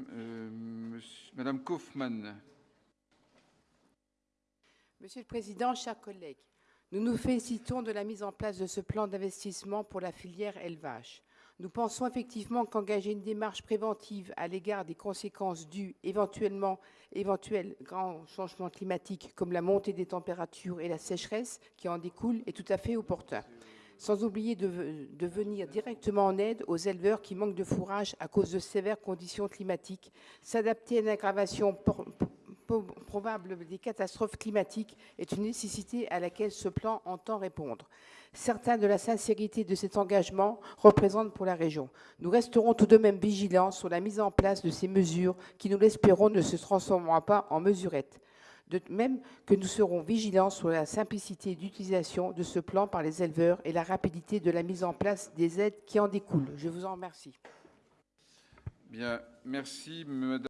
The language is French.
Euh, Madame Kaufmann. Monsieur le Président, chers collègues, nous nous félicitons de la mise en place de ce plan d'investissement pour la filière élevage. Nous pensons effectivement qu'engager une démarche préventive à l'égard des conséquences dues éventuellement éventuels grands changements climatiques comme la montée des températures et la sécheresse qui en découlent est tout à fait opportun. Sans oublier de, ve- de venir directement en aide aux éleveurs qui manquent de fourrage à cause de sévères conditions climatiques, s'adapter à une aggravation probable des catastrophes climatiques est une nécessité à laquelle ce plan entend répondre. Certains de la sincérité de cet engagement représentent pour la région. Nous resterons tout de même vigilants sur la mise en place de ces mesures qui, nous l'espérons, ne se transformeront pas en mesurettes. De même que nous serons vigilants sur la simplicité d'utilisation de ce plan par les éleveurs et la rapidité de la mise en place des aides qui en découlent. Je vous en remercie. Bien, merci, Madame.